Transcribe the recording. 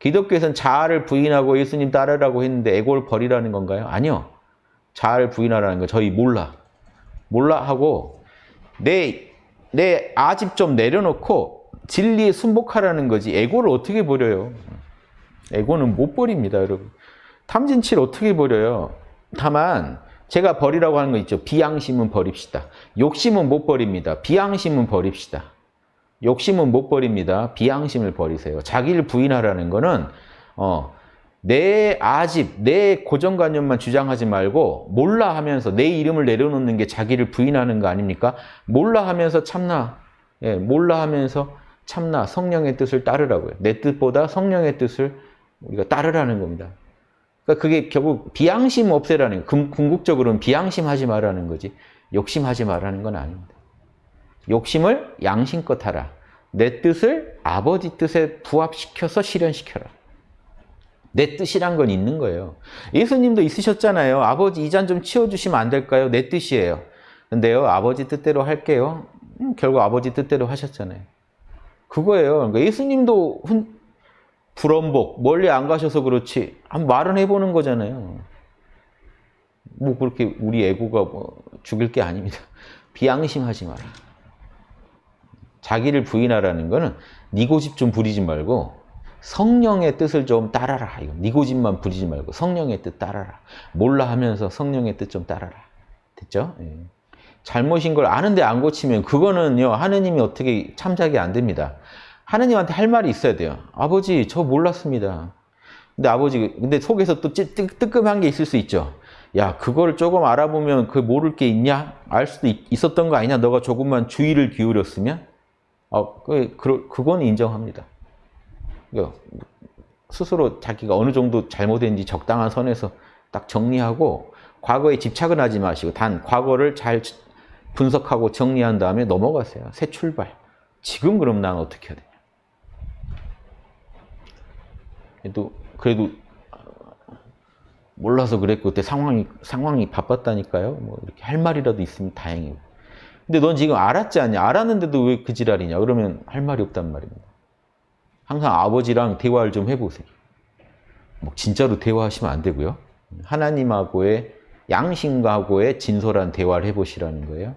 기독교에서는 자아를 부인하고 예수님 따르라고 했는데 에고를 버리라는 건가요? 아니요. 자아를 부인하라는 거 저희 몰라. 몰라 하고 내, 내 아집 좀 내려놓고 진리에 순복하라는 거지 에고를 어떻게 버려요? 에고는 못 버립니다, 여러분. 탐진치를 어떻게 버려요? 다만 제가 버리라고 하는 거 있죠. 비양심은 버립시다. 욕심은 못 버립니다. 비양심은 버립시다. 욕심은 못 버립니다. 비양심을 버리세요. 자기를 부인하라는 거는 어, 내 아집, 내 고정관념만 주장하지 말고 몰라 하면서 내 이름을 내려놓는 게 자기를 부인하는 거 아닙니까? 몰라 하면서 참나, 예, 몰라 하면서 참나 성령의 뜻을 따르라고요. 내 뜻보다 성령의 뜻을 우리가 따르라는 겁니다. 그러니까 그게 결국 비양심 없애라는 거예요. 궁극적으로는 비양심하지 말라는 거지 욕심하지 말라는 건 아닙니다. 욕심을 양심껏 하라. 내 뜻을 아버지 뜻에 부합시켜서 실현시켜라. 내 뜻이란 건 있는 거예요. 예수님도 있으셨잖아요. 아버지 이 잔 좀 치워주시면 안 될까요? 내 뜻이에요. 근데요, 아버지 뜻대로 할게요. 음, 결국 아버지 뜻대로 하셨잖아요. 그거예요. 그러니까 예수님도 훈, 불원복, 멀리 안 가셔서 그렇지. 한 말은 해보는 거잖아요. 뭐 그렇게 우리 애고가 뭐 죽일 게 아닙니다. 비양심하지 마라. 자기를 부인하라는 거는 네 고집 좀 부리지 말고 성령의 뜻을 좀 따라라. 이거 네 고집만 부리지 말고 성령의 뜻 따라라. 몰라 하면서 성령의 뜻 좀 따라라. 됐죠? 예. 잘못인 걸 아는데 안 고치면 그거는요 하느님이 어떻게 참작이 안 됩니다. 하느님한테 할 말이 있어야 돼요. 아버지 저 몰랐습니다. 근데 아버지 근데 속에서 또 뜨끔한 게 있을 수 있죠. 야 그걸 조금 알아보면 그 모를 게 있냐? 알 수도 있, 었던 거 아니냐? 너가 조금만 주의를 기울였으면 어, 그, 그, 그건 인정합니다. 스스로 자기가 어느 정도 잘못했는지 적당한 선에서 딱 정리하고 과거에 집착은 하지 마시고 단 과거를 잘 분석하고 정리한 다음에 넘어가세요. 새 출발. 지금 그럼 난 어떻게 해야 되냐. 그래도, 그래도 몰라서 그랬고 그때 상황이, 상황이 바빴다니까요. 뭐 이렇게 할 말이라도 있으면 다행이고. 근데 넌 지금 알았지 않냐? 알았는데도 왜 그 지랄이냐? 그러면 할 말이 없단 말입니다. 항상 아버지랑 대화를 좀 해보세요. 뭐 진짜로 대화하시면 안 되고요. 하나님하고의 양심하고의 진솔한 대화를 해보시라는 거예요.